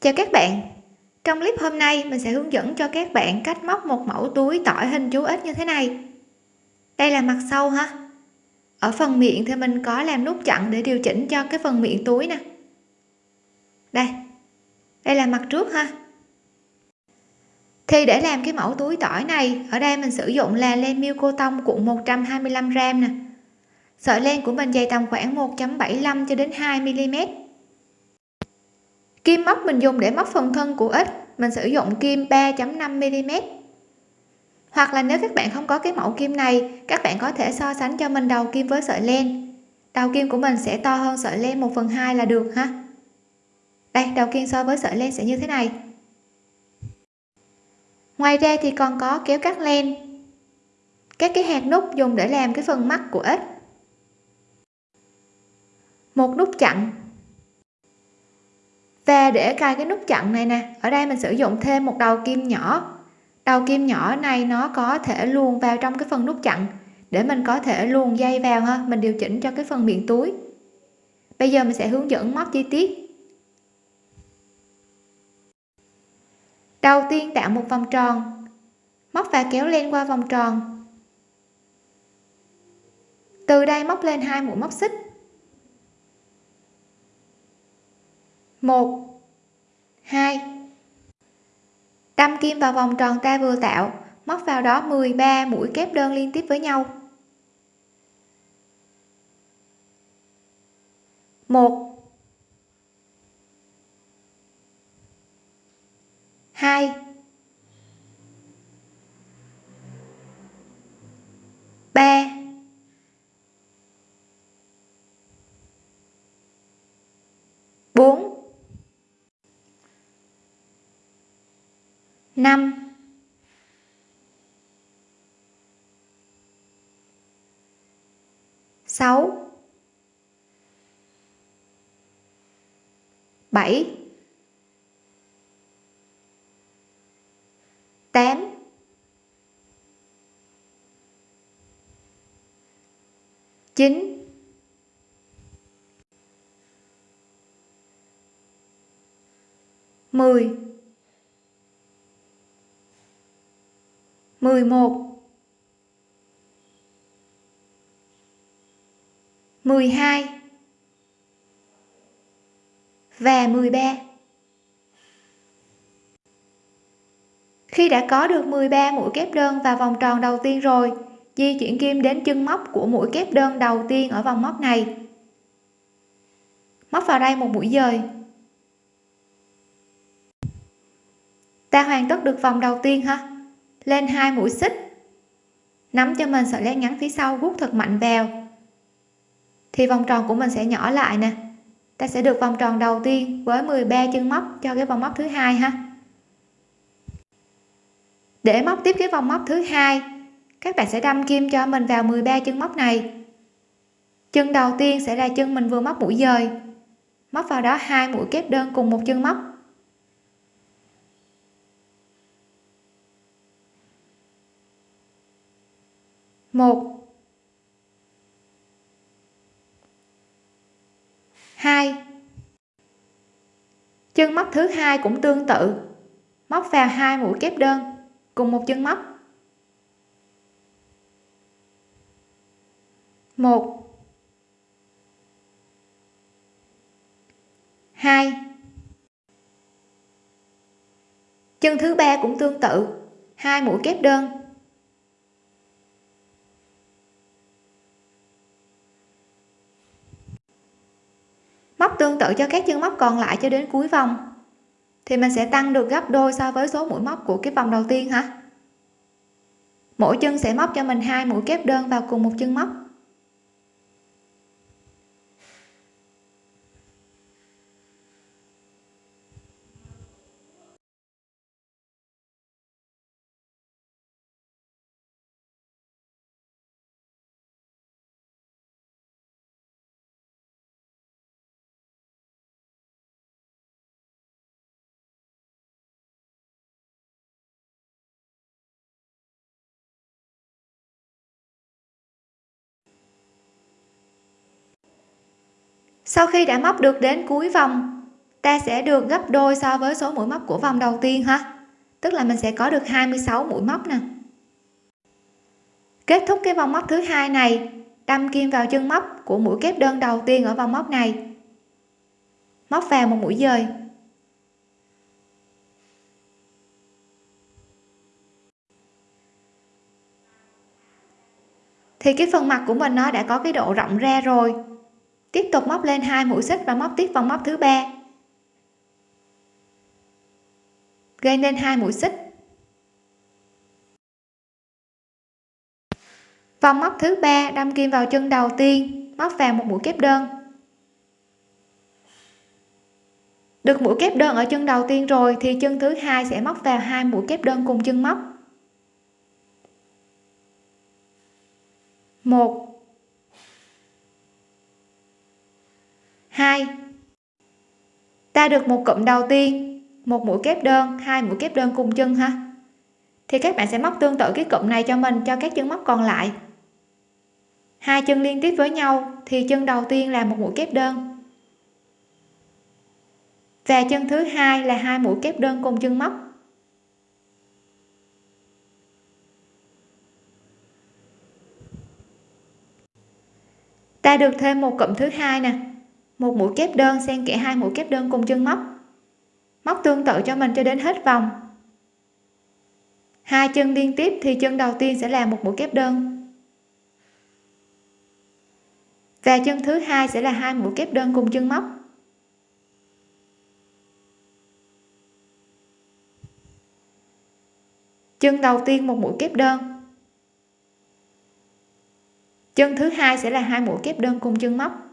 chào các bạn. Trong clip hôm nay, mình sẽ hướng dẫn cho các bạn cách móc một mẫu túi tỏi hình chú ếch như thế này. Đây là mặt sau ha. Ở phần miệng thì mình có làm nút chặn để điều chỉnh cho cái phần miệng túi nè. Đây. Đây là mặt trước ha. Thì để làm cái mẫu túi tỏi này, ở đây mình sử dụng là len miêu cô tông cuộn 125 gram nè. Sợi len của mình dày tầm khoảng 1.75 cho đến 2 mm kim móc mình dùng để móc phần thân của ếch mình sử dụng kim 3.5 mm. Hoặc là nếu các bạn không có cái mẫu kim này, các bạn có thể so sánh cho mình đầu kim với sợi len. Đầu kim của mình sẽ to hơn sợi len 1 phần 2 là được ha. Đây, đầu kim so với sợi len sẽ như thế này. Ngoài ra thì còn có kéo cắt len. Các cái hạt nút dùng để làm cái phần mắt của ếch một nút chặn và để cài cái nút chặn này nè. Ở đây mình sử dụng thêm một đầu kim nhỏ. Đầu kim nhỏ này nó có thể luồn vào trong cái phần nút chặn để mình có thể luồn dây vào ha. Mình điều chỉnh cho cái phần miệng túi. Bây giờ mình sẽ hướng dẫn móc chi tiết. Đầu tiên tạo một vòng tròn. Móc và kéo len qua vòng tròn. Từ đây móc lên hai mũi móc xích. Một, hai. Đâm kim vào vòng tròn ta vừa tạo, móc vào đó 13 mũi kép đơn liên tiếp với nhau. Một, hai. Ba, bốn. Năm. Sáu. Bảy. Tám. Chín. Mười. Mười một. Mười hai. Và mười ba. Khi đã có được 13 mũi kép đơn vào vòng tròn đầu tiên rồi, di chuyển kim đến chân móc của mũi kép đơn đầu tiên ở vòng móc này. Móc vào đây một mũi dời. Ta hoàn tất được vòng đầu tiên ha? Lên hai mũi xích. Nắm cho mình sợi len ngắn phía sau rút thật mạnh vào. Thì vòng tròn của mình sẽ nhỏ lại nè. Ta sẽ được vòng tròn đầu tiên với 13 chân móc cho cái vòng móc thứ hai ha. Để móc tiếp cái vòng móc thứ hai, các bạn sẽ đâm kim cho mình vào 13 chân móc này. Chân đầu tiên sẽ là chân mình vừa móc mũi dời. Móc vào đó hai mũi kép đơn cùng một chân móc. Một. Hai. Chân móc thứ hai cũng tương tự. Móc vào hai mũi kép đơn, cùng một chân móc. Một. Hai. Chân thứ ba cũng tương tự. Hai mũi kép đơn móc tương tự cho các chân móc còn lại cho đến cuối vòng. Thì mình sẽ tăng được gấp đôi so với số mũi móc của cái vòng đầu tiên hả? Mỗi chân sẽ móc cho mình hai mũi kép đơn vào cùng một chân móc. Sau khi đã móc được đến cuối vòng, ta sẽ được gấp đôi so với số mũi móc của vòng đầu tiên ha. Tức là mình sẽ có được 26 mũi móc nè. Kết thúc cái vòng móc thứ hai này, đâm kim vào chân móc của mũi kép đơn đầu tiên ở vòng móc này. Móc vào một mũi dời. Thì cái phần mặt của mình nó đã có cái độ rộng ra rồi tiếp tục móc lên hai mũi xích và móc tiếp vòng móc thứ ba. Gây nên hai mũi xích. Vòng móc thứ ba, đâm kim vào chân đầu tiên, móc vào một mũi kép đơn. Được mũi kép đơn ở chân đầu tiên rồi thì chân thứ hai sẽ móc vào hai mũi kép đơn cùng chân móc. Một hai. Ta được một cụm đầu tiên, một mũi kép đơn, hai mũi kép đơn cùng chân ha thì các bạn sẽ móc tương tự cái cụm này cho mình, cho các chân móc còn lại. Hai chân liên tiếp với nhau, thì chân đầu tiên là một mũi kép đơn. Và chân thứ hai là hai mũi kép đơn cùng chân móc. Ta được thêm một cụm thứ hai nè một mũi kép đơn xen kẽ hai mũi kép đơn cùng chân móc. Móc tương tự cho mình cho đến hết vòng. Hai chân liên tiếp thì chân đầu tiên sẽ là một mũi kép đơn. Và chân thứ hai sẽ là hai mũi kép đơn cùng chân móc. Chân đầu tiên một mũi kép đơn. Chân thứ hai sẽ là hai mũi kép đơn cùng chân móc.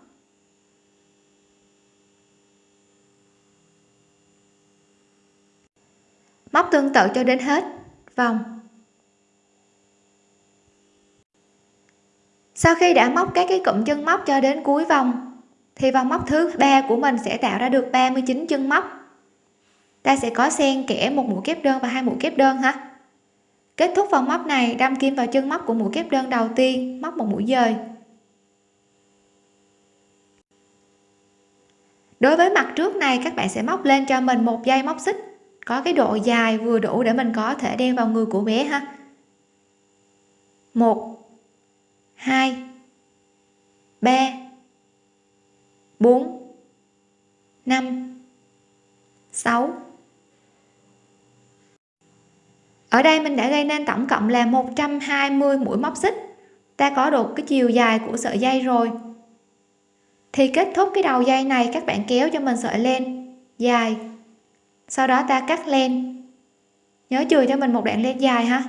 Móc tương tự cho đến hết. Vòng. Sau khi đã móc các cái cụm chân móc cho đến cuối vòng, thì vòng móc thứ ba của mình sẽ tạo ra được 39 chân móc. Ta sẽ có xen kẽ một mũi kép đơn và hai mũi kép đơn ha. Kết thúc vòng móc này, đâm kim vào chân móc của mũi kép đơn đầu tiên, móc một mũi dời. Đối với mặt trước này, các bạn sẽ móc lên cho mình một dây móc xích có cái độ dài vừa đủ để mình có thể đeo vào người của bé ha. Một, hai, ba, bốn, năm, sáu. Ở đây mình đã gây nên tổng cộng là 120 mũi móc xích. Ta có được cái chiều dài của sợi dây rồi. Thì kết thúc cái đầu dây này, các bạn kéo cho mình sợi lên, dài sau đó ta cắt len. Nhớ chừa cho mình một đoạn len dài ha.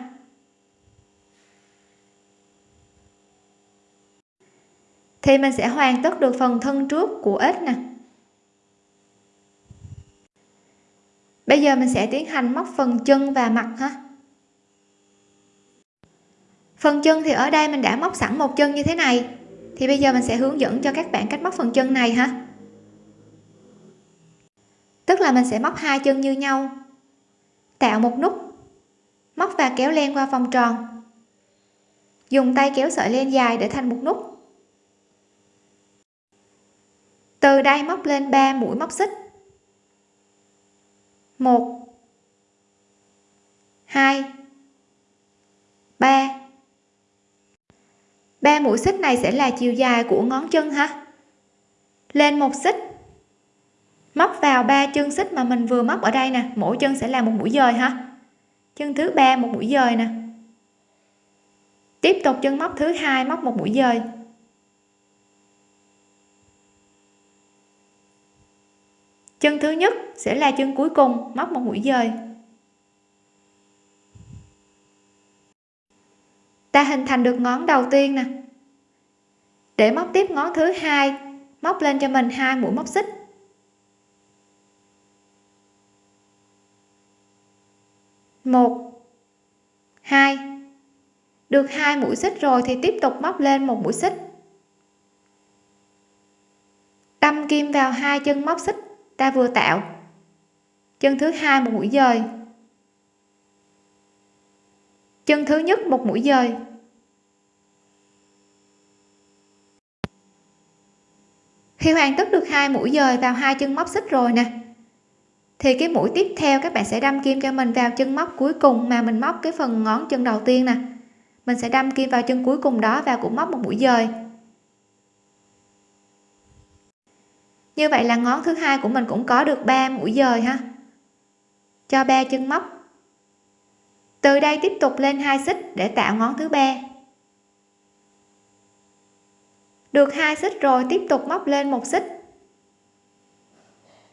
Thì mình sẽ hoàn tất được phần thân trước của ếch nè. Bây giờ mình sẽ tiến hành móc phần chân và mặt ha. Phần chân thì ở đây mình đã móc sẵn một chân như thế này. Thì bây giờ mình sẽ hướng dẫn cho các bạn cách móc phần chân này ha tức là mình sẽ móc hai chân như nhau. Tạo một nút. Móc và kéo len qua vòng tròn. Dùng tay kéo sợi len dài để thành một nút. Từ đây móc lên 3 mũi móc xích. 1 2 3 3 mũi xích này sẽ là chiều dài của ngón chân ha. Lên một xích móc vào ba chân xích mà mình vừa móc ở đây nè. Mỗi chân sẽ là một mũi dời ha. Chân thứ ba, một mũi dời nè. Tiếp tục chân móc thứ hai, móc một mũi dời. Chân thứ nhất sẽ là chân cuối cùng, móc một mũi dời. Ta hình thành được ngón đầu tiên nè. Để móc tiếp ngón thứ hai, móc lên cho mình hai mũi móc xích. Một. Hai. Được hai mũi xích rồi thì tiếp tục móc lên một mũi xích. Đâm kim vào hai chân móc xích, ta vừa tạo. Chân thứ hai một mũi dời. Chân thứ nhất một mũi dời. Khi hoàn tất được hai mũi dời vào hai chân móc xích rồi nè thì cái mũi tiếp theo các bạn sẽ đâm kim cho mình vào chân móc cuối cùng mà mình móc cái phần ngón chân đầu tiên nè. Mình sẽ đâm kim vào chân cuối cùng đó và cũng móc một mũi dời. Như vậy là ngón thứ hai của mình cũng có được 3 mũi dời ha. Cho ba chân móc. Từ đây tiếp tục lên hai xích để tạo ngón thứ ba. Được hai xích rồi, tiếp tục móc lên một xích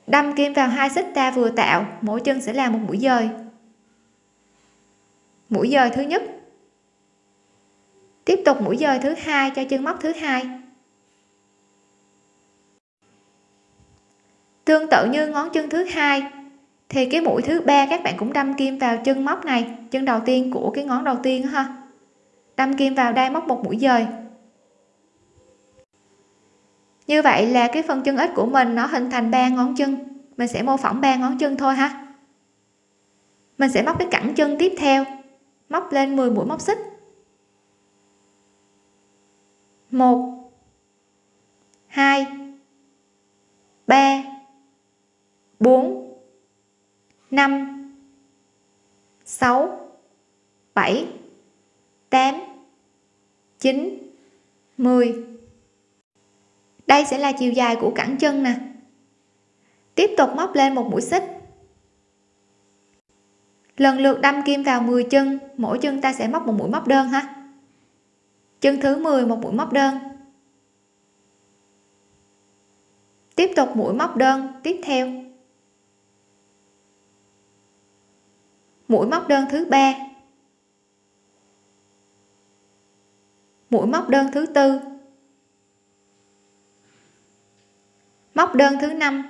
đâm kim vào hai xích ta vừa tạo, mỗi chân sẽ là một mũi dời. Mũi dời thứ nhất. Tiếp tục mũi dời thứ hai cho chân móc thứ hai. Tương tự như ngón chân thứ hai, thì cái mũi thứ ba các bạn cũng đâm kim vào chân móc này, chân đầu tiên của cái ngón đầu tiên ha. Đâm kim vào đây móc một mũi dời như vậy là cái phần chân ít của mình nó hình thành ba ngón chân. Mình sẽ mô phỏng ba ngón chân thôi ha. Mình sẽ móc cái cẳng chân tiếp theo. Móc lên 10 mũi móc xích. Một, hai, ba, bốn, năm, sáu, bảy, tám, chín, mười đây sẽ là chiều dài của cẳng chân nè. Tiếp tục móc lên một mũi xích. Lần lượt đâm kim vào 10 chân, mỗi chân ta sẽ móc một mũi móc đơn ha. Chân thứ 10 một mũi móc đơn. Tiếp tục mũi móc đơn, tiếp theo. Mũi móc đơn thứ ba. Mũi móc đơn thứ tư. Móc đơn thứ năm.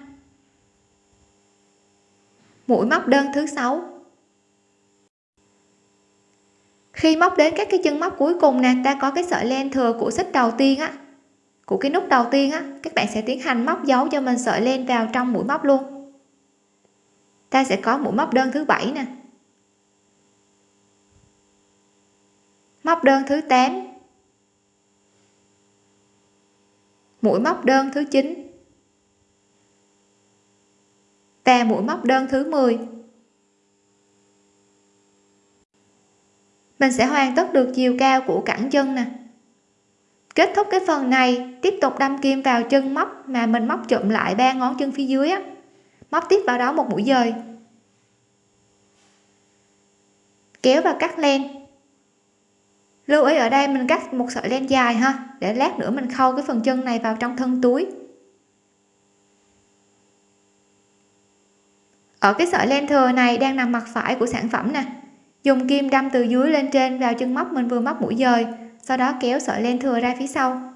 Mũi móc đơn thứ sáu. Khi móc đến các cái chân móc cuối cùng nè, ta có cái sợi len thừa của xích đầu tiên á, của cái nút đầu tiên á, các bạn sẽ tiến hành móc dấu cho mình sợi len vào trong mũi móc luôn. Ta sẽ có mũi móc đơn thứ bảy nè. Móc đơn thứ 8 mũi móc đơn thứ 9 và mũi móc đơn thứ 10 mình sẽ hoàn tất được chiều cao của cẳng chân nè. Kết thúc cái phần này, tiếp tục đâm kim vào chân móc mà mình móc chụm lại ba ngón chân phía dưới á. Móc tiếp vào đó một mũi dời. Kéo và cắt len. Lưu ý ở đây mình cắt một sợi len dài ha, để lát nữa mình khâu cái phần chân này vào trong thân túi. Ở cái sợi len thừa này đang nằm mặt phải của sản phẩm nè. Dùng kim đâm từ dưới lên trên vào chân móc mình vừa móc mũi dời, sau đó kéo sợi len thừa ra phía sau.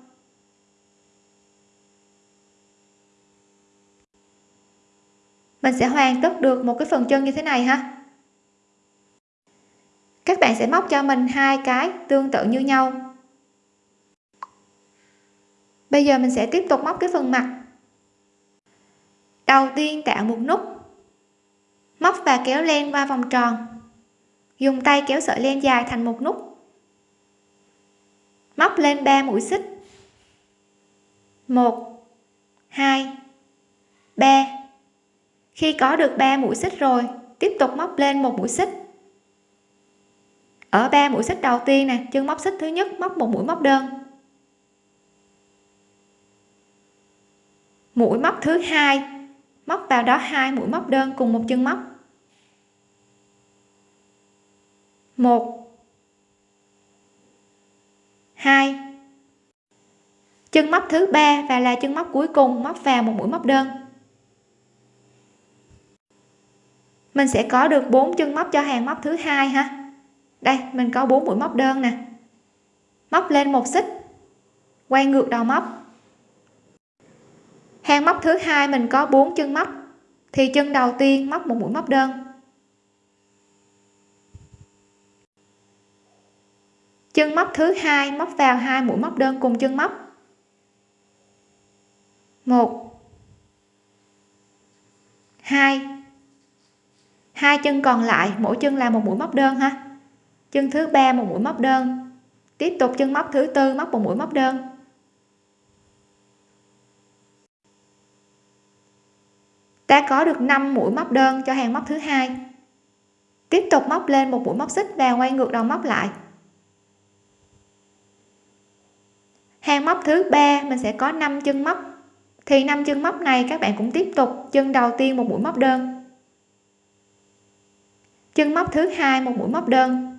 Mình sẽ hoàn tất được một cái phần chân như thế này ha. Các bạn sẽ móc cho mình hai cái tương tự như nhau. Bây giờ mình sẽ tiếp tục móc cái phần mặt. Đầu tiên tạo một nút móc và kéo len qua vòng tròn. Dùng tay kéo sợi len dài thành một nút. Móc lên 3 mũi xích. 1 2 3 khi có được 3 mũi xích rồi, tiếp tục móc lên một mũi xích. Ở 3 mũi xích đầu tiên nè, chân móc xích thứ nhất, móc một mũi móc đơn. Mũi móc thứ hai, móc vào đó hai mũi móc đơn cùng một chân móc. Một. Hai. Chân móc thứ ba và là chân móc cuối cùng móc vào một mũi móc đơn. Mình sẽ có được bốn chân móc cho hàng móc thứ hai ha. Đây, mình có bốn mũi móc đơn nè. Móc lên một xích. Quay ngược đầu móc. Hàng móc thứ hai mình có bốn chân móc. Thì chân đầu tiên móc một mũi móc đơn. Chân móc thứ hai, móc vào hai mũi móc đơn cùng chân móc. Một. Hai. Hai chân còn lại, mỗi chân là một mũi móc đơn ha. Chân thứ ba, một mũi móc đơn. Tiếp tục chân móc thứ tư, móc một mũi móc đơn. Ta có được 5 mũi móc đơn cho hàng móc thứ hai. Tiếp tục móc lên một mũi móc xích và quay ngược đầu móc lại. Hàng móc thứ ba, mình sẽ có 5 chân móc. Thì 5 chân móc này các bạn cũng tiếp tục chân đầu tiên một mũi móc đơn. Chân móc thứ hai một mũi móc đơn.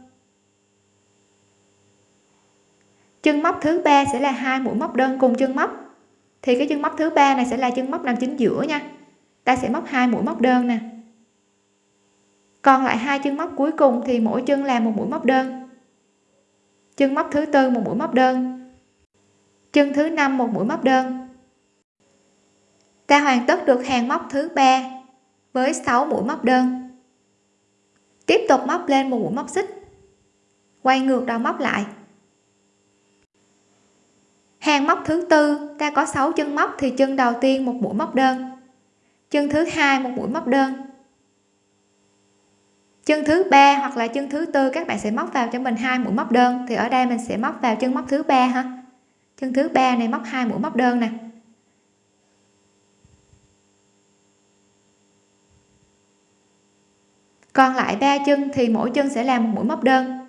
Chân móc thứ ba sẽ là hai mũi móc đơn cùng chân móc. Thì cái chân móc thứ ba này sẽ là chân móc nằm chính giữa nha. Ta sẽ móc hai mũi móc đơn nè. Còn lại hai chân móc cuối cùng thì mỗi chân là một mũi móc đơn. Chân móc thứ tư một mũi móc đơn chân thứ năm, một mũi móc đơn. Ta hoàn tất được hàng móc thứ ba với 6 mũi móc đơn. Tiếp tục móc lên một mũi móc xích. Quay ngược đầu móc lại. Hàng móc thứ tư, ta có 6 chân móc thì chân đầu tiên một mũi móc đơn. Chân thứ hai một mũi móc đơn. Chân thứ ba hoặc là chân thứ tư, các bạn sẽ móc vào cho mình hai mũi móc đơn, thì ở đây mình sẽ móc vào chân móc thứ ba ha chân thứ ba này móc hai mũi móc đơn nè. Còn lại ba chân thì mỗi chân sẽ làm một mũi móc đơn.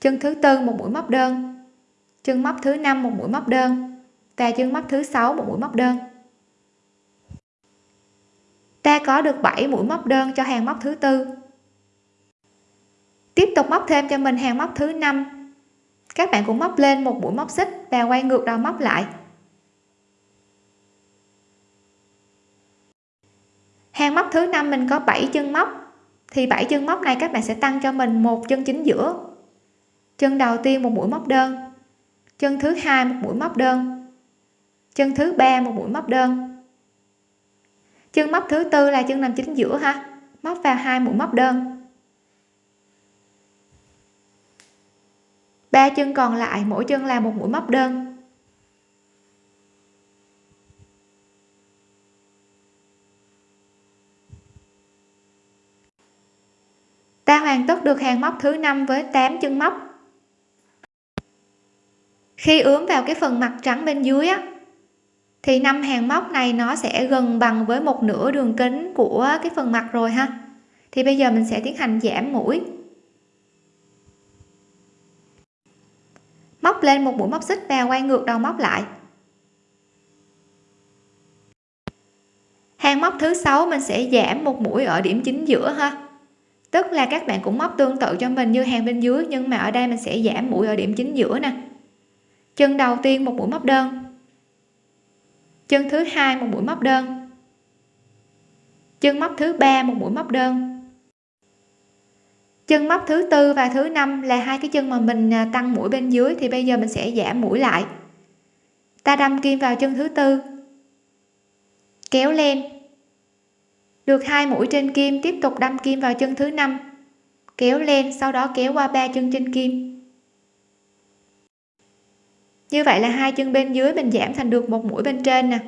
Chân thứ tư một mũi móc đơn. Chân móc thứ năm một mũi móc đơn. Và chân móc thứ sáu một mũi móc đơn. Ta có được 7 mũi móc đơn cho hàng móc thứ tư. Tiếp tục móc thêm cho mình hàng móc thứ năm các bạn cũng móc lên một mũi móc xích và quay ngược đầu móc lại. Hàng móc thứ năm mình có 7 chân móc. Thì 7 chân móc này các bạn sẽ tăng cho mình một chân chính giữa. Chân đầu tiên một mũi móc đơn. Chân thứ hai một mũi móc đơn. Chân thứ ba một mũi móc đơn. Chân móc thứ tư là chân nằm chính giữa ha. Móc vào hai mũi móc đơn. Ba chân còn lại, mỗi chân là một mũi móc đơn. Ta hoàn tất được hàng móc thứ năm với 8 chân móc. Khi ướm vào cái phần mặt trắng bên dưới á, thì năm hàng móc này nó sẽ gần bằng với một nửa đường kính của cái phần mặt rồi ha. Thì bây giờ mình sẽ tiến hành giảm mũi. Móc lên một mũi móc xích và quay ngược đầu móc lại. Hàng móc thứ sáu, mình sẽ giảm một mũi ở điểm chính giữa ha. Tức là các bạn cũng móc tương tự cho mình như hàng bên dưới, nhưng mà ở đây mình sẽ giảm mũi ở điểm chính giữa nè. Chân đầu tiên một mũi móc đơn. Chân thứ hai một mũi móc đơn. Chân móc thứ ba một mũi móc đơn chân móc thứ tư và thứ năm là hai cái chân mà mình à, tăng mũi bên dưới thì bây giờ mình sẽ giảm mũi lại. Ta đâm kim vào chân thứ tư. Kéo lên. Được hai mũi trên kim, tiếp tục đâm kim vào chân thứ năm. Kéo lên, sau đó kéo qua ba chân trên kim. Như vậy là hai chân bên dưới mình giảm thành được một mũi bên trên nè.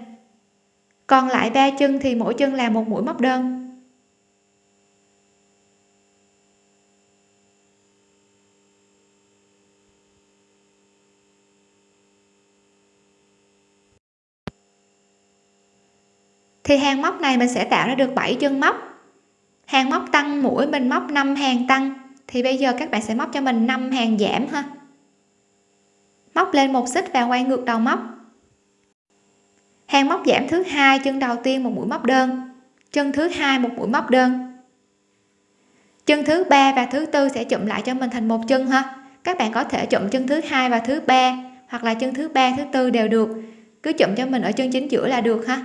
Còn lại ba chân thì mỗi chân là một mũi móc đơn. Thì hàng móc này mình sẽ tạo ra được 7 chân móc. Hàng móc tăng mũi mình móc 5 hàng tăng. Thì bây giờ các bạn sẽ móc cho mình 5 hàng giảm ha. Móc lên một xích và quay ngược đầu móc. Hàng móc giảm thứ hai, chân đầu tiên một mũi móc đơn. Chân thứ hai một mũi móc đơn. Chân thứ ba và thứ tư sẽ chụm lại cho mình thành một chân ha. Các bạn có thể chụm chân thứ hai và thứ ba, hoặc là chân thứ ba, thứ tư đều được. Cứ chụm cho mình ở chân chính giữa là được ha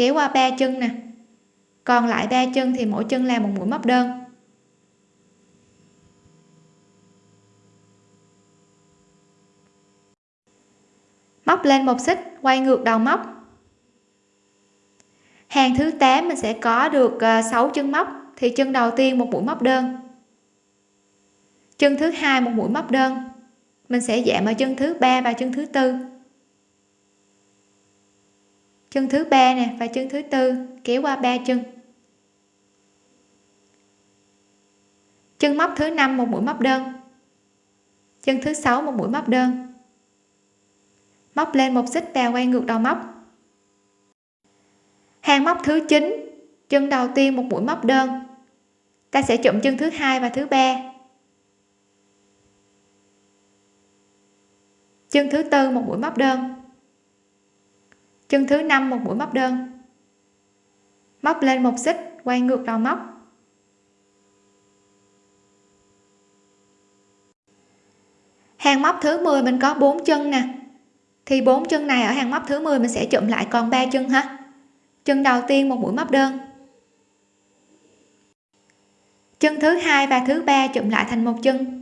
kéo qua ba chân nè. Còn lại ba chân thì mỗi chân là một mũi móc đơn. Móc lên một xích, quay ngược đầu móc. Hàng thứ 8 mình sẽ có được ờ, 6 chân móc, thì chân đầu tiên một mũi móc đơn. Chân thứ hai một mũi móc đơn. Mình sẽ giảm ở chân thứ ba và chân thứ tư chân thứ ba nè, và chân thứ tư, kéo qua ba chân. Chân móc thứ năm một mũi móc đơn. Chân thứ sáu một mũi móc đơn. Móc lên một xích và quay ngược đầu móc. Hàng móc thứ 9 chân đầu tiên một mũi móc đơn. Ta sẽ chụm chân thứ hai và thứ ba. Chân thứ tư một mũi móc đơn chân thứ năm, một mũi móc đơn. Móc lên một xích, quay ngược đầu móc. Hàng móc thứ 10 mình có 4 chân nè. Thì bốn chân này ở hàng móc thứ 10 mình sẽ chụm lại còn ba chân ha. Chân đầu tiên, một mũi móc đơn. Chân thứ hai và thứ ba chụm lại thành một chân.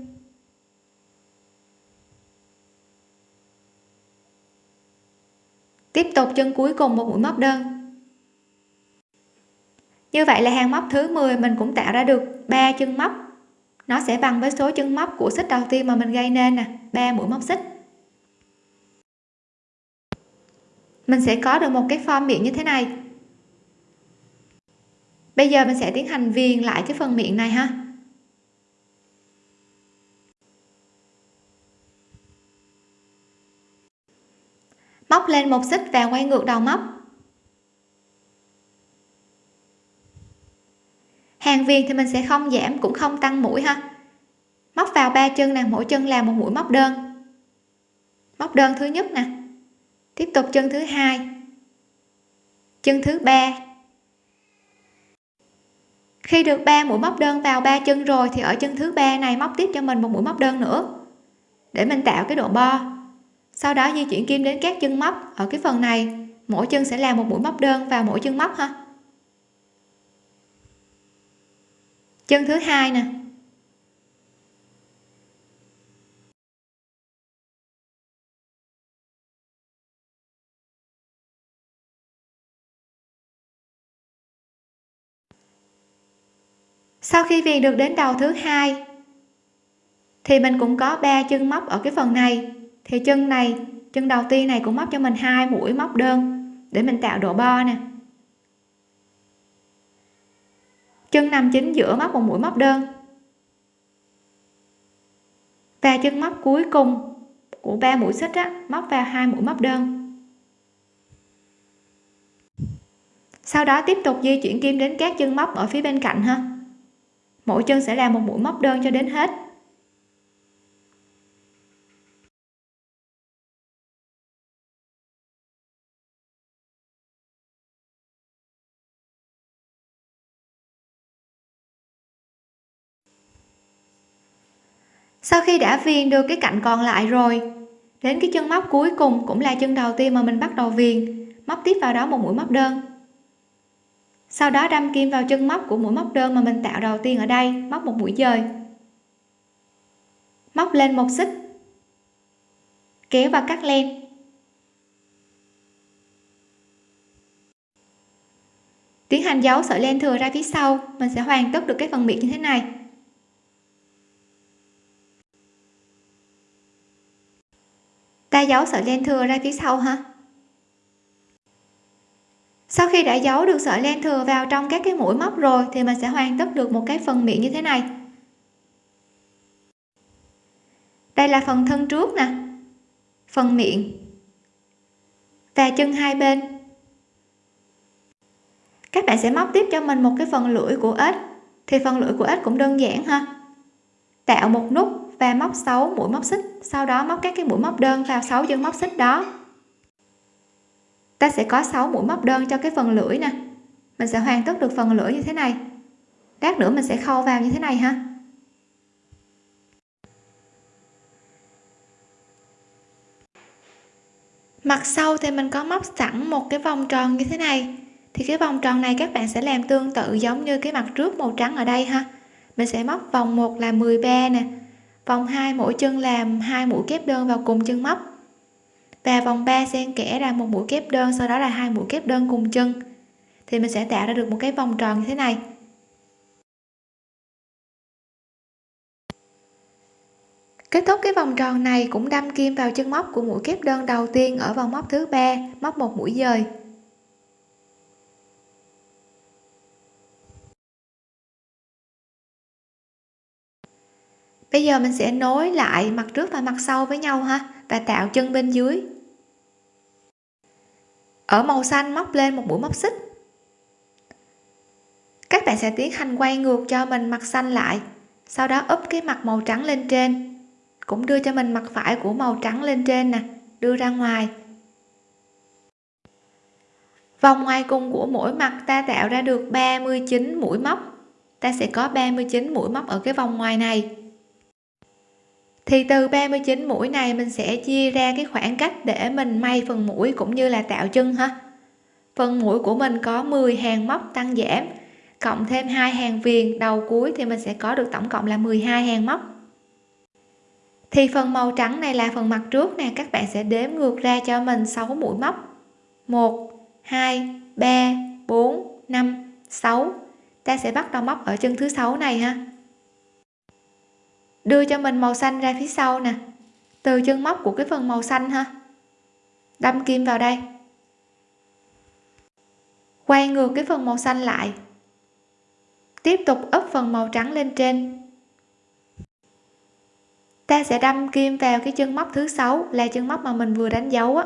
Tiếp tục chân cuối cùng một mũi móc đơn. Như vậy là hàng móc thứ 10 mình cũng tạo ra được 3 chân móc. Nó sẽ bằng với số chân móc của xích đầu tiên mà mình gây nên nè 3 mũi móc xích. Mình sẽ có được một cái form miệng như thế này. Bây giờ mình sẽ tiến hành viền lại cái phần miệng này ha. Móc lên một xích và quay ngược đầu móc. Hàng viền thì mình sẽ không giảm, cũng không tăng mũi ha. Móc vào ba chân nè, mỗi chân là một mũi móc đơn. Móc đơn thứ nhất nè. Tiếp tục chân thứ hai. Chân thứ ba. Khi được 3 mũi móc đơn vào ba chân rồi thì ở chân thứ ba này móc tiếp cho mình một mũi móc đơn nữa. Để mình tạo cái độ bo sau đó di chuyển kim đến các chân móc ở cái phần này. Mỗi chân sẽ làm một mũi móc đơn vào mỗi chân móc ha. Chân thứ hai nè. Sau khi viền được đến đầu thứ hai, thì mình cũng có ba chân móc ở cái phần này thì chân này chân đầu tiên này cũng móc cho mình hai mũi móc đơn để mình tạo độ bo nè. Chân nằm chính giữa móc một mũi móc đơn. Và chân móc cuối cùng của ba mũi xích á, móc vào hai mũi móc đơn. Sau đó tiếp tục di chuyển kim đến các chân móc ở phía bên cạnh ha. Mỗi chân sẽ là một mũi móc đơn cho đến hết. Sau khi đã viền được cái cạnh còn lại rồi, đến cái chân móc cuối cùng cũng là chân đầu tiên mà mình bắt đầu viền móc tiếp vào đó một mũi móc đơn. Sau đó đâm kim vào chân móc của mũi móc đơn mà mình tạo đầu tiên ở đây, móc một mũi dời. Móc lên một xích, kéo và cắt len. Tiến hành giấu sợi len thừa ra phía sau, mình sẽ hoàn tất được cái phần miệng như thế này. Ta giấu sợi len thừa ra phía sau ha sau khi đã giấu được sợi len thừa vào trong các cái mũi móc rồi, thì mình sẽ hoàn tất được một cái phần miệng như thế này. Đây là phần thân trước nè. Phần miệng. Và chân hai bên. Các bạn sẽ móc tiếp cho mình một cái phần lưỡi của ếch thì phần lưỡi của ếch cũng đơn giản ha. Tạo một nút và móc 6 mũi móc xích, sau đó móc các cái mũi móc đơn vào 6 chân móc xích đó. Ta sẽ có 6 mũi móc đơn cho cái phần lưỡi nè. Mình sẽ hoàn tất được phần lưỡi như thế này. Lát nữa mình sẽ khâu vào như thế này ha. Mặt sau thì mình có móc sẵn một cái vòng tròn như thế này. Thì cái vòng tròn này các bạn sẽ làm tương tự giống như cái mặt trước màu trắng ở đây ha. Mình sẽ móc vòng 1 là 13 nè vòng 2 mỗi chân làm hai mũi kép đơn vào cùng chân móc. Và vòng 3 xen kẽ ra một mũi kép đơn, sau đó là hai mũi kép đơn cùng chân. Thì mình sẽ tạo ra được một cái vòng tròn như thế này. Kết thúc cái vòng tròn này cũng đâm kim vào chân móc của mũi kép đơn đầu tiên ở vòng móc thứ ba, móc một mũi dời. Bây giờ mình sẽ nối lại mặt trước và mặt sau với nhau ha, và tạo chân bên dưới. Ở màu xanh móc lên một mũi móc xích. Các bạn sẽ tiến hành quay ngược cho mình mặt xanh lại, sau đó úp cái mặt màu trắng lên trên, cũng đưa cho mình mặt phải của màu trắng lên trên nè, đưa ra ngoài. Vòng ngoài cùng của mỗi mặt ta tạo ra được 39 mũi móc. Ta sẽ có 39 mũi móc ở cái vòng ngoài này thì từ 39 mũi này mình sẽ chia ra cái khoảng cách để mình may phần mũi cũng như là tạo chân ha. Phần mũi của mình có 10 hàng móc tăng giảm, cộng thêm hai hàng viền đầu cuối thì mình sẽ có được tổng cộng là 12 hàng móc. Thì phần màu trắng này là phần mặt trước nè, các bạn sẽ đếm ngược ra cho mình 6 mũi móc. 1 2 3 4 5 6 ta sẽ bắt đầu móc ở chân thứ sáu này ha đưa cho mình màu xanh ra phía sau nè. Từ chân móc của cái phần màu xanh ha. Đâm kim vào đây. Quay ngược cái phần màu xanh lại. Tiếp tục ấp phần màu trắng lên trên. Ta sẽ đâm kim vào cái chân móc thứ sáu, là chân móc mà mình vừa đánh dấu á.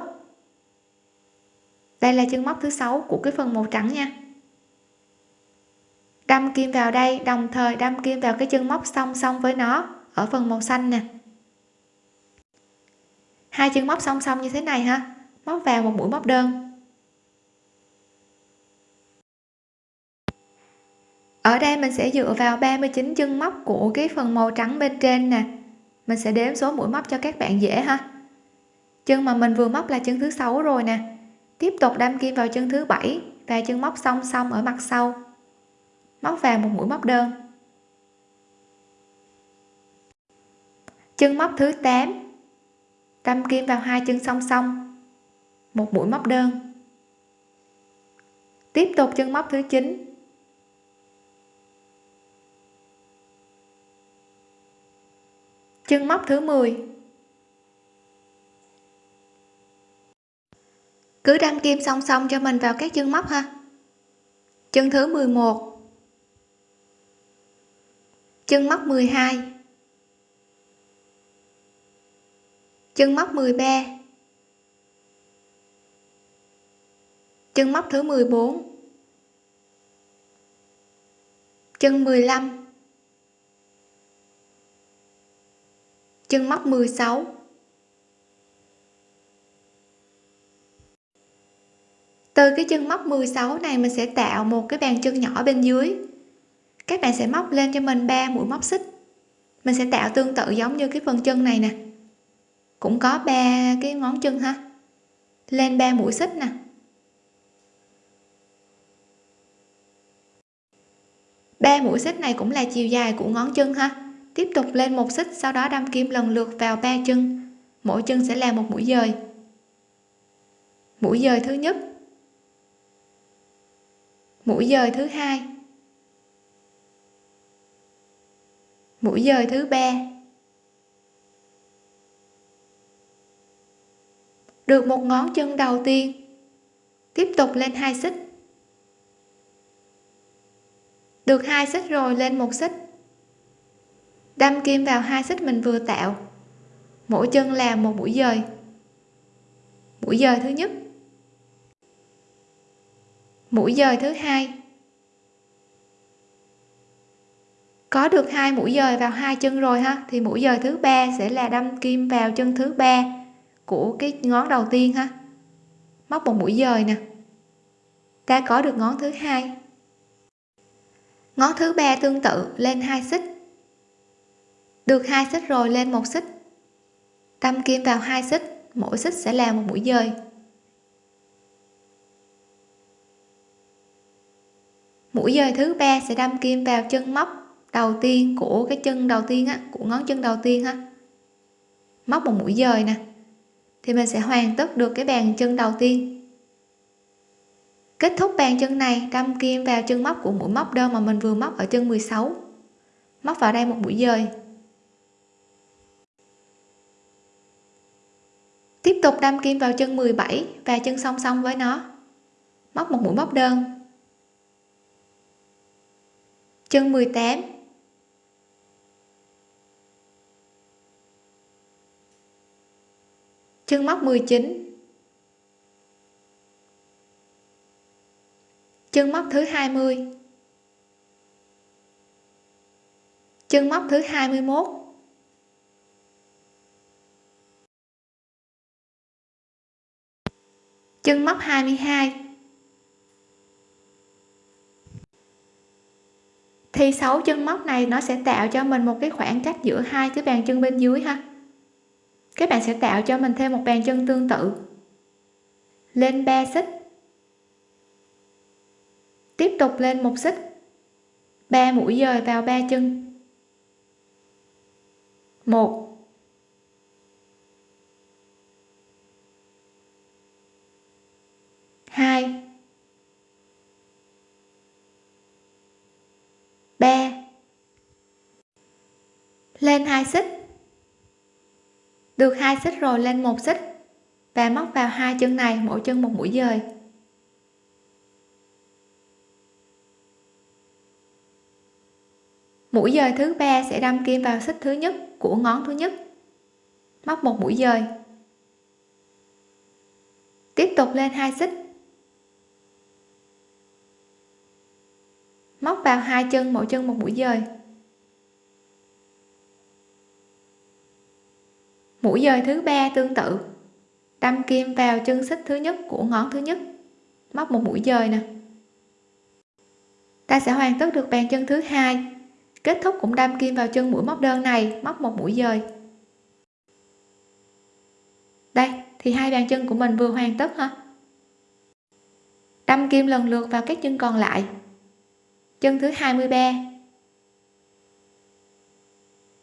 Đây là chân móc thứ sáu của cái phần màu trắng nha. Đâm kim vào đây, đồng thời đâm kim vào cái chân móc song song với nó ở phần màu xanh nè. Hai chân móc song song như thế này ha. Móc vào một mũi móc đơn. Ở đây mình sẽ dựa vào 39 chân móc của cái phần màu trắng bên trên nè. Mình sẽ đếm số mũi móc cho các bạn dễ ha. Chân mà mình vừa móc là chân thứ sáu rồi nè. Tiếp tục đâm kim vào chân thứ bảy và chân móc song song ở mặt sau. Móc vào một mũi móc đơn. Chân móc thứ 8 đâm kim vào hai chân song song. Một mũi móc đơn. Tiếp tục chân móc thứ 9 chân móc thứ 10 cứ đâm kim song song cho mình vào các chân móc ha. Chân thứ 11 chân móc 12 chân móc 13 chân móc thứ 14 chân 15 chân móc 16 từ cái chân móc 16 này mình sẽ tạo một cái bàn chân nhỏ bên dưới. Các bạn sẽ móc lên cho mình 3 mũi móc xích. Mình sẽ tạo tương tự giống như cái phần chân này nè cũng có ba cái ngón chân ha. Lên ba mũi xích nè. Ba mũi xích này cũng là chiều dài của ngón chân ha. Tiếp tục lên một xích, sau đó đâm kim lần lượt vào ba chân. Mỗi chân sẽ là một mũi dời. Mũi dời thứ nhất. Mũi dời thứ hai. Mũi dời thứ ba. Được một ngón chân đầu tiên. Tiếp tục lên hai xích. Được hai xích rồi lên một xích. Đâm kim vào hai xích mình vừa tạo. Mỗi chân làm một mũi dời. Mũi dời thứ nhất. Mũi dời thứ hai. Có được hai mũi dời vào hai chân rồi ha, thì mũi dời thứ ba sẽ là đâm kim vào chân thứ ba của cái ngón đầu tiên ha. Móc một mũi dời nè. Ta có được ngón thứ hai. Ngón thứ ba tương tự, lên hai xích. Được hai xích rồi, lên một xích. Đâm kim vào hai xích, mỗi xích sẽ là một mũi dời. Mũi dời thứ ba sẽ đâm kim vào chân móc đầu tiên của cái chân đầu tiên á, của ngón chân đầu tiên ha. Móc một mũi dời nè thì mình sẽ hoàn tất được cái bàn chân đầu tiên. Kết thúc bàn chân này đâm kim vào chân móc của mũi móc đơn mà mình vừa móc ở chân 16 móc vào đây một mũi dời. Tiếp tục đâm kim vào chân 17 và chân song song với nó. Móc một mũi móc đơn. Chân 18 chân móc 19 chân móc thứ 20 chân móc thứ 21 chân móc 22 thì 6 chân móc này nó sẽ tạo cho mình một cái khoảng cách giữa hai cái bàn chân bên dưới ha các bạn sẽ tạo cho mình thêm một bàn chân tương tự. Lên 3 xích. Tiếp tục lên một xích. 3 mũi dời vào ba chân. 1 2 3 lên hai xích được hai xích rồi lên một xích và móc vào hai chân này, mỗi chân một mũi dời. Mũi dời thứ ba sẽ đâm kim vào xích thứ nhất của ngón thứ nhất. Móc một mũi dời. Tiếp tục lên hai xích. Móc vào hai chân, mỗi chân một mũi dời. Mũi dời thứ ba tương tự. Đâm kim vào chân xích thứ nhất của ngón thứ nhất. Móc một mũi dời nè. Ta sẽ hoàn tất được bàn chân thứ hai. Kết thúc cũng đâm kim vào chân mũi móc đơn này, móc một mũi dời đây, thì hai bàn chân của mình vừa hoàn tất ha. Đâm kim lần lượt vào các chân còn lại. Chân thứ 23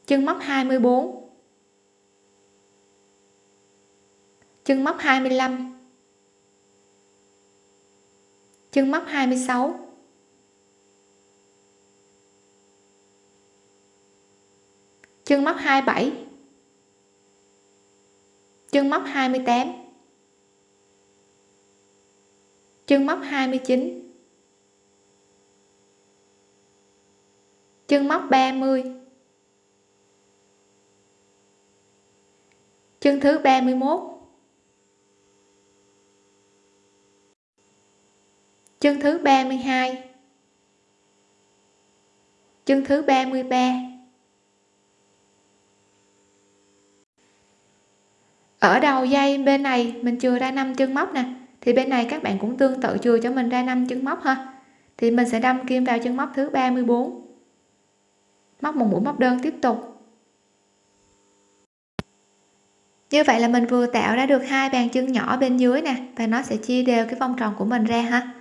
chân móc 24 chân móc 25 chân móc 26 chân móc 27 chân móc 28 chân móc 29 chân móc 30 chân thứ 31 chân thứ 32 chân thứ 33 ở đầu dây bên này mình chừa ra 5 chân móc nè, thì bên này các bạn cũng tương tự chừa cho mình ra 5 chân móc ha. Thì mình sẽ đâm kim vào chân móc thứ 34 móc một mũi móc đơn tiếp tục. Như vậy là mình vừa tạo ra được hai bàn chân nhỏ bên dưới nè, và nó sẽ chia đều cái vòng tròn của mình ra ha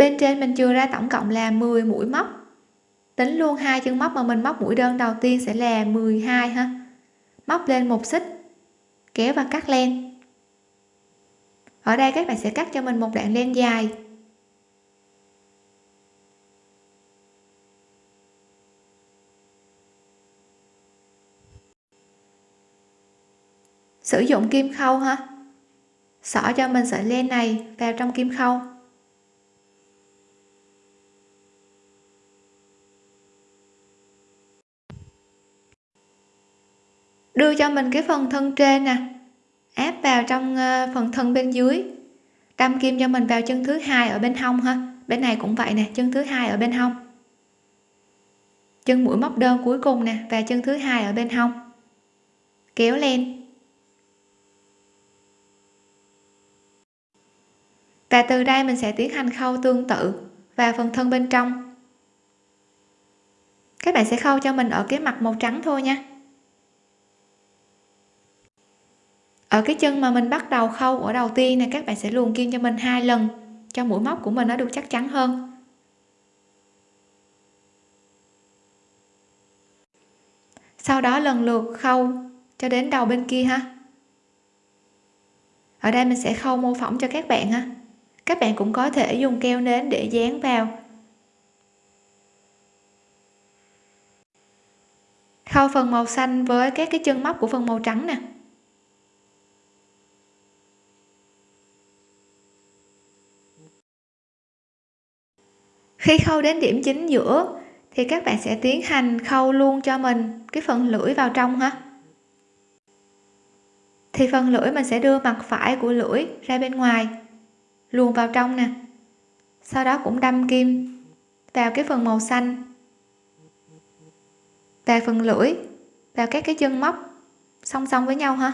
bên trên mình chưa ra tổng cộng là 10 mũi móc. Tính luôn hai chân móc mà mình móc mũi đơn đầu tiên sẽ là 12 ha. Móc lên một xích, kéo và cắt len. Ở đây các bạn sẽ cắt cho mình một đoạn len dài. Sử dụng kim khâu ha. Xỏ cho mình sợi len này vào trong kim khâu. Đưa cho mình cái phần thân trên nè. Áp vào trong ờ, phần thân bên dưới. Đâm kim cho mình vào chân thứ hai ở bên hông ha. Bên này cũng vậy nè, chân thứ hai ở bên hông. Chân mũi móc đơn cuối cùng nè, và chân thứ hai ở bên hông. Kéo lên. Và từ đây mình sẽ tiến hành khâu tương tự và phần thân bên trong. Các bạn sẽ khâu cho mình ở cái mặt màu trắng thôi nha. Ở cái chân mà mình bắt đầu khâu ở đầu tiên này, các bạn sẽ luồn kim cho mình hai lần, cho mũi móc của mình nó được chắc chắn hơn. Sau đó lần lượt khâu cho đến đầu bên kia ha. Ở đây mình sẽ khâu mô phỏng cho các bạn ha. Các bạn cũng có thể dùng keo nến để dán vào. Khâu phần màu xanh với các cái chân móc của phần màu trắng nè. Khi khâu đến điểm chính giữa, thì các bạn sẽ tiến hành khâu luôn cho mình cái phần lưỡi vào trong ha. Thì phần lưỡi mình sẽ đưa mặt phải của lưỡi ra bên ngoài, luồn vào trong nè. Sau đó cũng đâm kim vào cái phần màu xanh, vào phần lưỡi, vào các cái chân móc song song với nhau ha.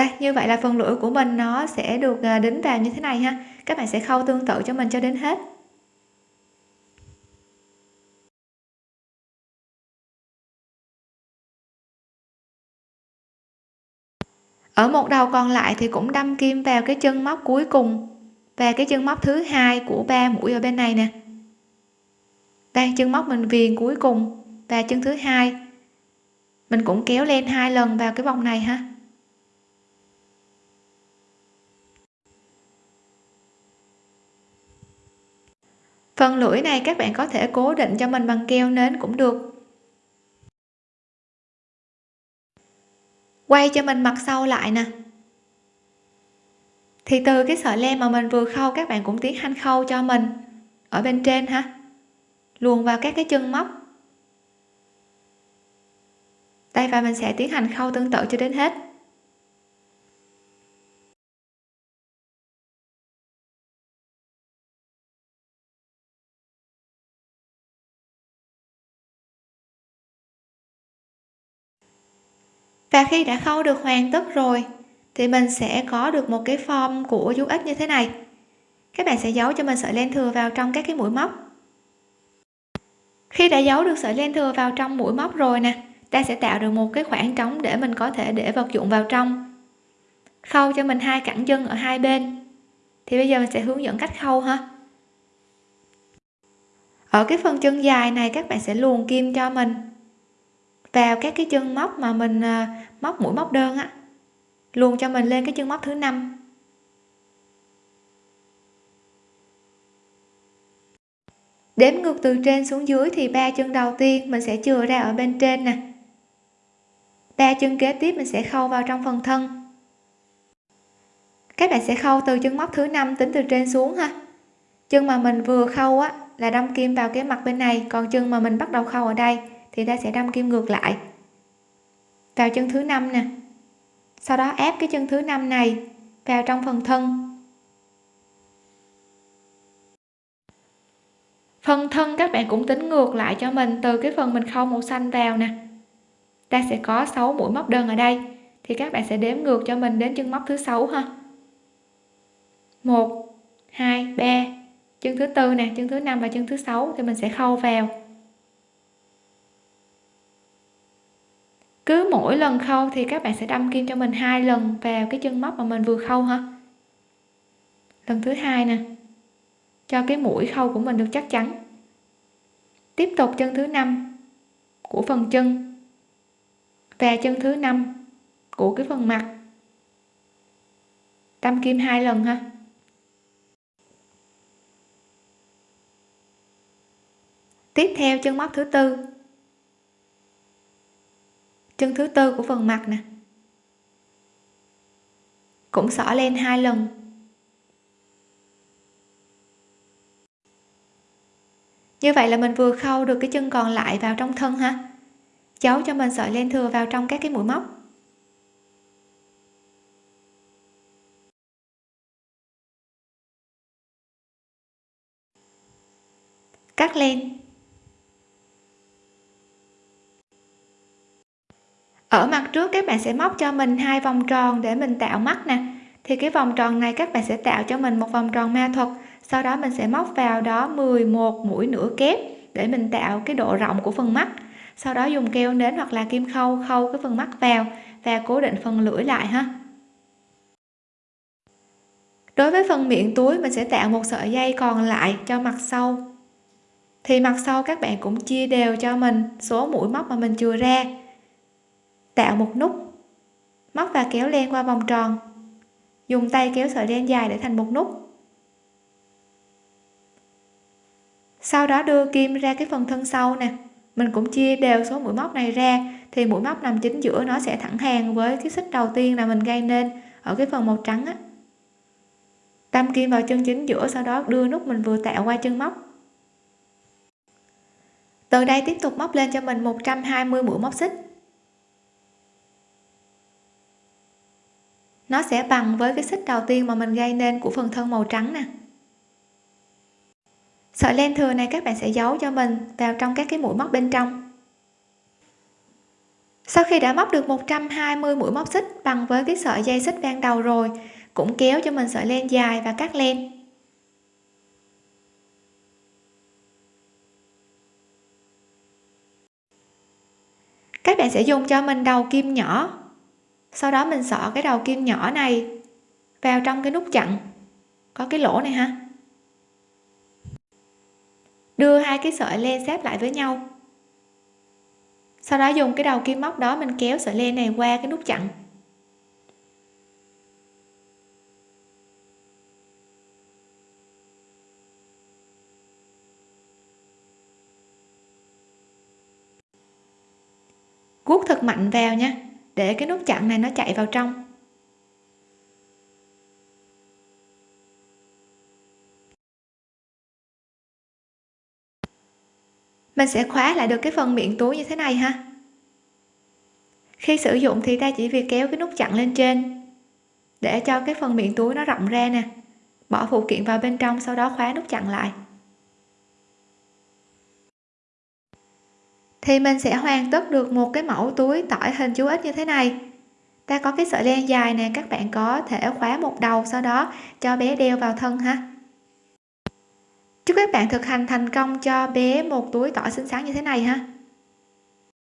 Đây, như vậy là phần lưỡi của mình nó sẽ được à, đính vào như thế này ha. Các bạn sẽ khâu tương tự cho mình cho đến hết. Ở một đầu còn lại thì cũng đâm kim vào cái chân móc cuối cùng và cái chân móc thứ hai của ba mũi ở bên này nè. Đây, chân móc mình viền cuối cùng và chân thứ hai. Mình cũng kéo lên hai lần vào cái vòng này ha. Phần lưỡi này các bạn có thể cố định cho mình bằng keo nến cũng được. Quay cho mình mặt sau lại nè. Thì từ cái sợi len mà mình vừa khâu, các bạn cũng tiến hành khâu cho mình ở bên trên ha. Luồn vào các cái chân móc. Đây, và mình sẽ tiến hành khâu tương tự cho đến hết. Và khi đã khâu được hoàn tất rồi, thì mình sẽ có được một cái form của du ích như thế này. Các bạn sẽ giấu cho mình sợi len thừa vào trong các cái mũi móc. Khi đã giấu được sợi len thừa vào trong mũi móc rồi nè, ta sẽ tạo được một cái khoảng trống để mình có thể để vật dụng vào trong. Khâu cho mình hai cẳng chân ở hai bên. Thì bây giờ mình sẽ hướng dẫn cách khâu ha. Ở cái phần chân dài này, các bạn sẽ luồn kim cho mình vào các cái chân móc mà mình à, móc mũi móc đơn á. Luồn cho mình lên cái chân móc thứ năm. Đếm ngược từ trên xuống dưới thì ba chân đầu tiên mình sẽ chừa ra ở bên trên nè. Ba chân kế tiếp mình sẽ khâu vào trong phần thân. Các bạn sẽ khâu từ chân móc thứ năm tính từ trên xuống ha. Chân mà mình vừa khâu á là đâm kim vào cái mặt bên này, còn chân mà mình bắt đầu khâu ở đây thì ta sẽ đâm kim ngược lại. Vào chân thứ năm nè. Sau đó ép cái chân thứ năm này vào trong phần thân. Phần thân các bạn cũng tính ngược lại cho mình từ cái phần mình khâu màu xanh vào nè. Ta sẽ có 6 mũi móc đơn ở đây, thì các bạn sẽ đếm ngược cho mình đến chân móc thứ sáu ha. 1 2 3 chân thứ tư nè, chân thứ năm và chân thứ sáu thì mình sẽ khâu vào. Cứ mỗi lần khâu thì các bạn sẽ đâm kim cho mình hai lần vào cái chân móc mà mình vừa khâu ha lần thứ hai nè. Cho cái mũi khâu của mình được chắc chắn. Tiếp tục chân thứ năm của phần chân. Và chân thứ năm của cái phần mặt. Đâm kim hai lần ha. Tiếp theo chân móc thứ tư chân thứ tư của phần mặt nè. Cũng xỏ lên hai lần. Như vậy là mình vừa khâu được cái chân còn lại vào trong thân ha. Cháu cho mình sợi len thừa vào trong các cái mũi móc. Cắt len. Ở mặt trước các bạn sẽ móc cho mình hai vòng tròn để mình tạo mắt nè. Thì cái vòng tròn này các bạn sẽ tạo cho mình một vòng tròn ma thuật. Sau đó mình sẽ móc vào đó 11 mũi nửa kép để mình tạo cái độ rộng của phần mắt. Sau đó dùng keo nến hoặc là kim khâu khâu cái phần mắt vào và cố định phần lưỡi lại ha. Đối với phần miệng túi, mình sẽ tạo một sợi dây còn lại cho mặt sau. Thì mặt sau các bạn cũng chia đều cho mình số mũi móc mà mình chừa ra tạo một nút, móc và kéo len qua vòng tròn. Dùng tay kéo sợi len dài để thành một nút. Sau đó đưa kim ra cái phần thân sau nè. Mình cũng chia đều số mũi móc này ra, thì mũi móc nằm chính giữa nó sẽ thẳng hàng với cái xích đầu tiên là mình gây nên ở cái phần màu trắng á. Tam kim vào chân chính giữa, sau đó đưa nút mình vừa tạo qua chân móc. Từ đây tiếp tục móc lên cho mình 120 mũi móc xích. Nó sẽ bằng với cái xích đầu tiên mà mình gây nên của phần thân màu trắng nè. Sợi len thừa này các bạn sẽ giấu cho mình vào trong các cái mũi móc bên trong. Sau khi đã móc được 120 mũi móc xích bằng với cái sợi dây xích ban đầu rồi, cũng kéo cho mình sợi len dài và cắt len. Các bạn sẽ dùng cho mình đầu kim nhỏ sau đó mình xỏ cái đầu kim nhỏ này vào trong cái nút chặn. Có cái lỗ này ha. Đưa hai cái sợi len xếp lại với nhau. Sau đó dùng cái đầu kim móc đó mình kéo sợi len này qua cái nút chặn. Guốc thật mạnh vào nha để cái nút chặn này nó chạy vào trong. Mình sẽ khóa lại được cái phần miệng túi như thế này ha. Khi sử dụng thì ta chỉ việc kéo cái nút chặn lên trên để cho cái phần miệng túi nó rộng ra nè, bỏ phụ kiện vào bên trong, sau đó khóa nút chặn lại. Thì mình sẽ hoàn tất được một cái mẫu túi tỏi hình chú ích như thế này. Ta có cái sợi len dài nè, các bạn có thể khóa một đầu sau đó cho bé đeo vào thân ha. Chúc các bạn thực hành thành công cho bé một túi tỏi xinh xắn như thế này ha.